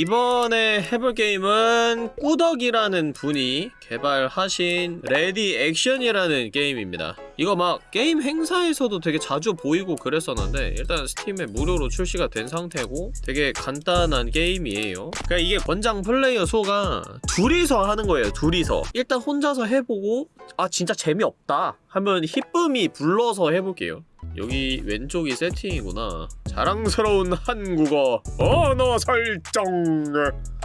이번에 해볼 게임은 꾸덕이라는 분이 개발하신 Ready Action이라는 게임입니다. 이거 막 게임 행사에서도 되게 자주 보이고 그랬었는데 일단 스팀에 무료로 출시가 된 상태고 되게 간단한 게임이에요. 그러니까 이게 권장 플레이어 수가 둘이서 하는 거예요 둘이서. 일단 혼자서 해보고 아 진짜 재미없다 하면 히쁨이 불러서 해볼게요 여기 왼쪽이 세팅이구나. 자랑스러운 한국어 언어 설정.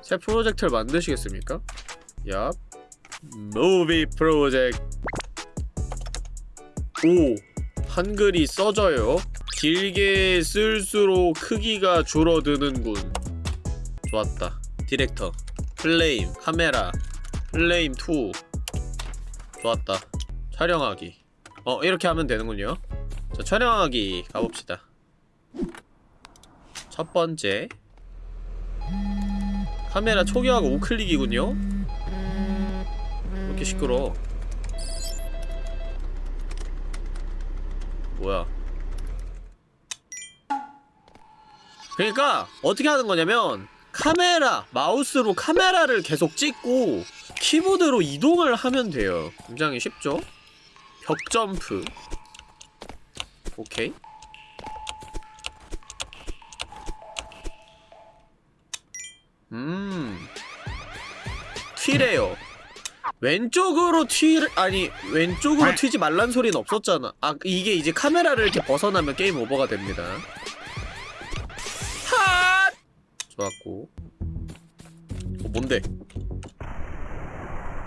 새 프로젝트를 만드시겠습니까? 얍 movie project 오 한글이 써져요? 길게 쓸수록 크기가 줄어드는군. 좋았다. 디렉터. 플레임 카메라. 플레임 2 좋았다. 촬영하기. 어 이렇게 하면 되는군요 자, 촬영하기 가봅시다. 첫 번째 카메라 초기화가 우클릭이군요? 왜 이렇게 시끄러워? 뭐야 그러니까 어떻게 하는 거냐면 카메라, 마우스로 카메라를 계속 찍고 키보드로 이동을 하면 돼요 굉장히 쉽죠? 벽 점프 오케이. 음. 튀래요. 왼쪽으로 튀 아니 왼쪽으로 튀지 말란 소리는 없었잖아. 아 이게 이제 카메라를 이렇게 벗어나면 game over가 됩니다. 핫! 좋았고. 어 뭔데?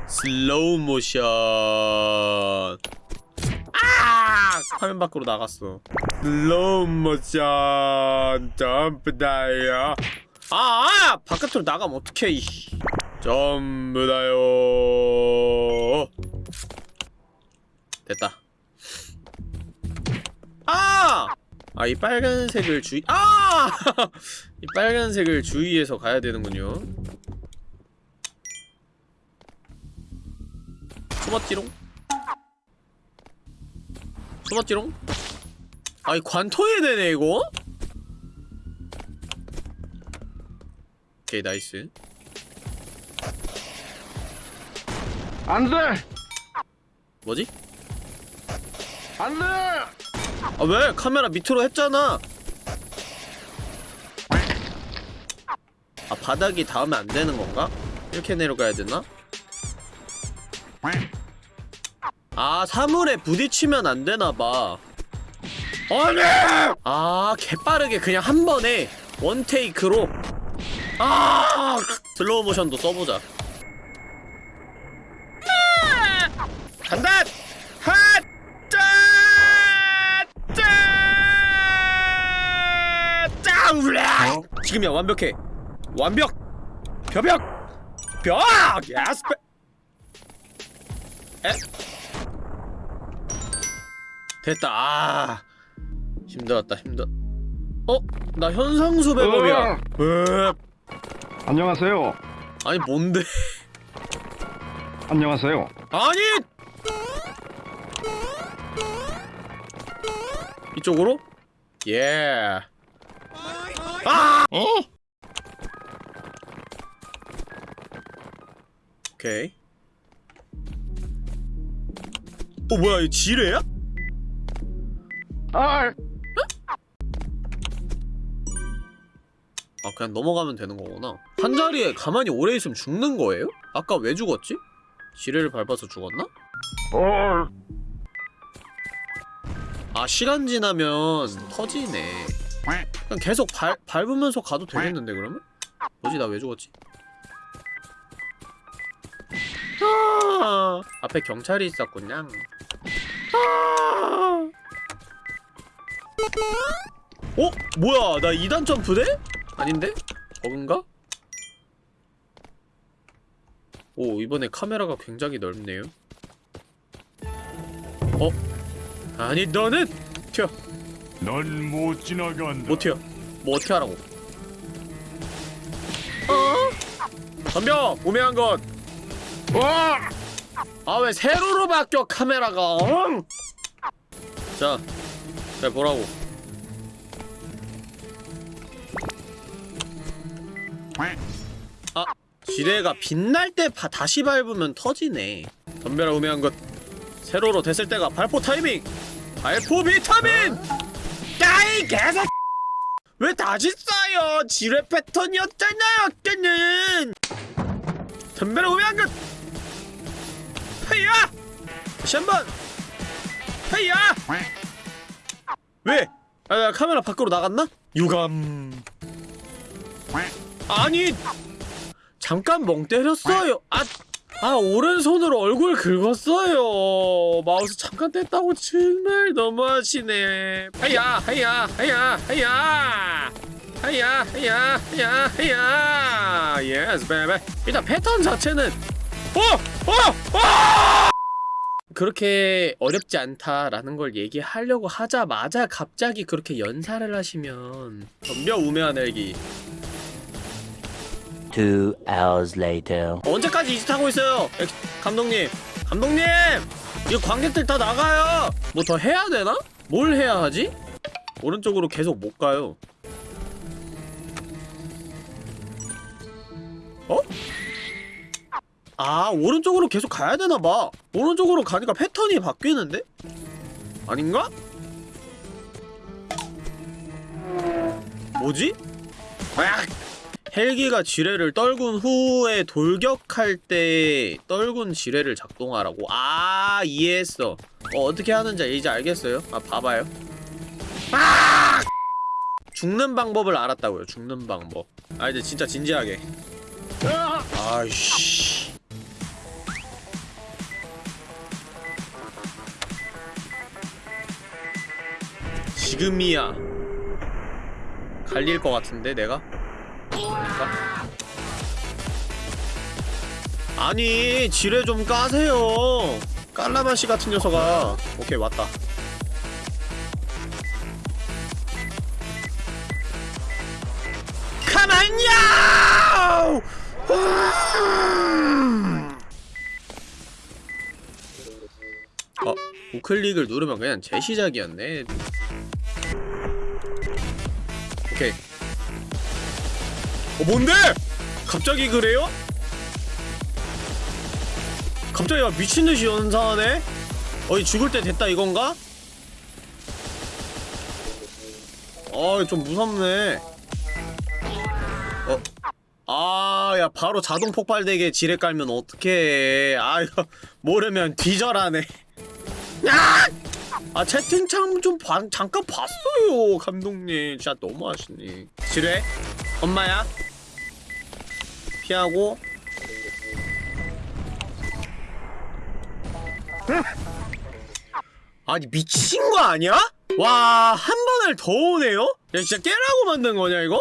슬로우 모션. 아! 화면 밖으로 나갔어. 슬로우 모션 jump dive. 아, 아! 바깥으로 나가면 어떡해, 이 jump dive. 됐다. 아! 아, 이 빨간색을 주의, 아! 이 빨간색을 주의해서 가야 되는군요. 숨었지롱? 숨었지롱? 아이 관통이 되네 이거? 오케이 nice 안돼! 뭐지? 안돼! 아 왜? 카메라 밑으로 했잖아 아 바닥이 닿으면 안 되는 건가? 이렇게 내려가야 되나? 아 사물에 부딪히면 안 되나봐 아니! 아 개빠르게 그냥 한 번에 one take로 아 슬로우 모션도 써보자 간다! 핫! 짠! 짠! 짠! 울라! 지금이야 완벽해 완벽! 벼벽! 벽! 야스페! 에? 됐다 아 힘들었다 힘들 어? 나 현상수 백업이야 으 안녕하세요. 아니 뭔데 안녕하세요. 아니 이쪽으로? 예 아! 어? 오케이 어 뭐야 이 지뢰야? 아! 아 그냥 넘어가면 되는 거구나 한 자리에 가만히 오래 있으면 죽는 거예요? 아까 왜 죽었지? 지뢰를 밟아서 죽었나? 어! 아 시간 지나면 터지네 그냥 계속 밟, 밟으면서 가도 되겠는데 그러면? 뭐지 나 왜 죽었지? 아 앞에 경찰이 있었군요 아 어? 뭐야 나 2단 점프돼? 아닌데? 저건가? 오 이번에 카메라가 굉장히 넓네요 어? 아니 너는 튀어 넌 못 지나간다 못 튀어 뭐 어떻게 하라고 어? 덤벼 우매한 것 와! 아왜 세로로 바뀌어 카메라가 응? 자 잘 보라고? 아 지뢰가 빛날 때 바, 다시 밟으면 터지네. 덤벼라 우매한 것 세로로 됐을 때가 발포 타이밍! 발포 비타민! 야이 개새 왜 다시 써요? 지뢰 패턴이었잖아요 아까는! 덤벼라 우매한 것! 헤이야! 다시 한번! 헤이야 왜? 아, 나 카메라 밖으로 나갔나? 유감. 아니, 잠깐 멍 때렸어요. 아, 아 오른손으로 얼굴 긁었어요. 마우스 잠깐 뗐다고 정말 너무하시네. 하야, 하야, 하야, 하야. 하야, 하야, 하야, 하야. Yes, baby. 일단 패턴 자체는 어, 어, 어! 그렇게 어렵지 않다라는 걸 얘기하려고 하자마자 갑자기 그렇게 연사를 하시면 덤벼 우매한 헬기 Two hours later. 언제까지 이짓 하고 있어요 엑- 감독님 감독님 이거 관객들 다 나가요 뭐 더 해야 되나? 뭘 해야 하지? 오른쪽으로 계속 못 가요 어? 아 오른쪽으로 계속 가야 되나봐 오른쪽으로 가니까 패턴이 바뀌는데? 아닌가? 뭐지? 으악! 헬기가 지뢰를 떨군 후에 돌격할 때 떨군 지뢰를 작동하라고? 아 이해했어 어, 어떻게 하는지 이제 알겠어요? 아 봐봐요 아! 죽는 방법을 알았다고요 죽는 방법 아 이제 진짜 진지하게 아이씨 지금이야 갈릴 것 같은데 내가? 아닌가? 아니 지뢰 좀 까세요 깔라마시 같은 녀석아 오케이 왔다 가만요! 어, 우클릭을 누르면 그냥 재시작이었네 오케이 어 뭔데? 갑자기 그래요? 갑자기 막 미친듯이 연사하네? 어이 죽을 때 됐다 이건가? 어좀 무섭네 어? 아, 야, 바로 자동 폭발되게 지뢰 깔면 어떡해. 아, 이거, 모르면 뒤절하네. 야! 아 채팅창 좀 봐, 잠깐 봤어요 감독님 진짜 너무하시네 지뢰 엄마야 피하고 아니 미친 거 아니야? 와 한 번을 더 오네요? 야 진짜 깨라고 만든 거냐 이거?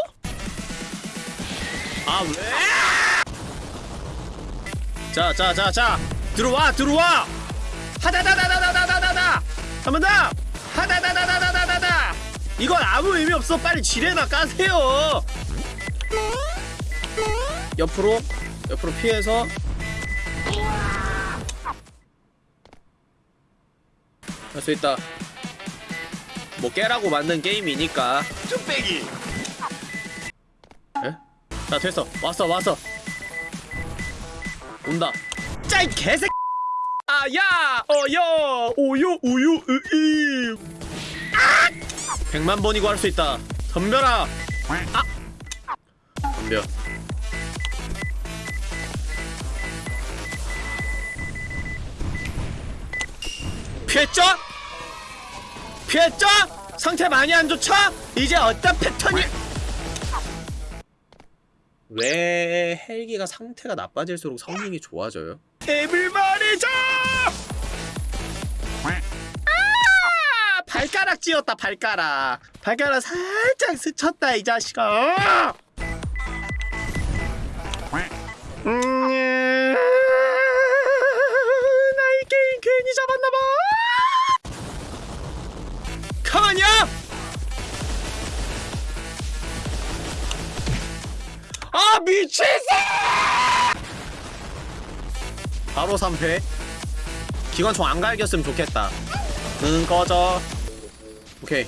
아 왜? 자자자자 들어와 들어와 하다다다다다 한번 더. 하다다다다다다다. 이건 아무 의미 없어. 빨리 지뢰나 까세요. 옆으로, 옆으로 피해서. 할 수 있다. 뭐 깨라고 만든 게임이니까. 뚝배기 에? 자 됐어 왔어 왔어 온다 짜이 개새 아 야 어여 오요 우유 으이 아! 백만 번이고 할 수 있다 덤벼라 아 덤벼 피했죠? 피했죠? 상태 많이 안 좋죠? 이제 어떤 패턴이 왜 헬기가 상태가 나빠질수록 성능이 좋아져요? 앱을 말이죠! 아! 발가락 찧었다 발가락 발가락 살짝 스쳤다 이 자식아 음, 나이 게임 괜히 잡았나봐 가만히야! 아 미친새! 바로 3패 기관총 안 갈겼으면 좋겠다 응 꺼져 오케이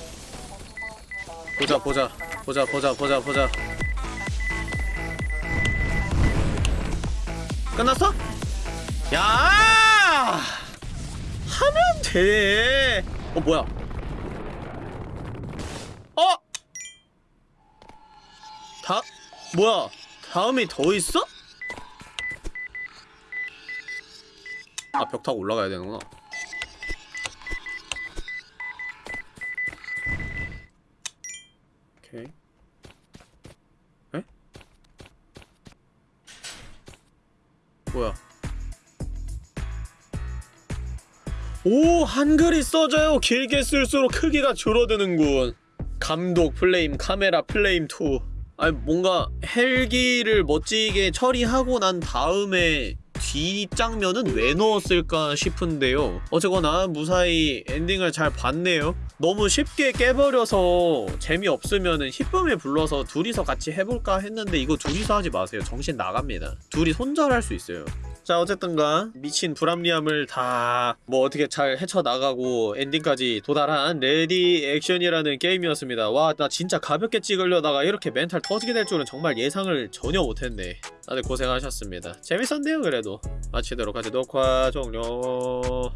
보자 보자 보자 보자 보자 보자 끝났어? 야 하면 돼. 어 뭐야? 어? 다 뭐야? 다음이 더 있어? 아 벽 타고 올라가야 되는구나. 오케이. 에? 뭐야? 오 한글이 써져요 길게 쓸수록 크기가 줄어드는군 감독 플레임 카메라 플레임 2 아니 뭔가 헬기를 멋지게 처리하고 난 다음에 뒷장면은 왜 넣었을까 싶은데요. 어쨌거나 무사히 엔딩을 잘 봤네요. 너무 쉽게 깨버려서 재미없으면은 히쁨을 불러서 둘이서 같이 해볼까 했는데 이거 둘이서 하지 마세요. 정신 나갑니다. 둘이 손절할 수 있어요 자 어쨌든 간 미친 불합리함을 다 뭐 어떻게 잘 헤쳐나가고 엔딩까지 도달한 레디 액션이라는 게임이었습니다. 와 나 진짜 가볍게 찍으려다가 이렇게 멘탈 터지게 될 줄은 정말 예상을 전혀 못했네. 다들 고생하셨습니다. 재밌었네요 그래도. 마치도록 하지. 녹화 종료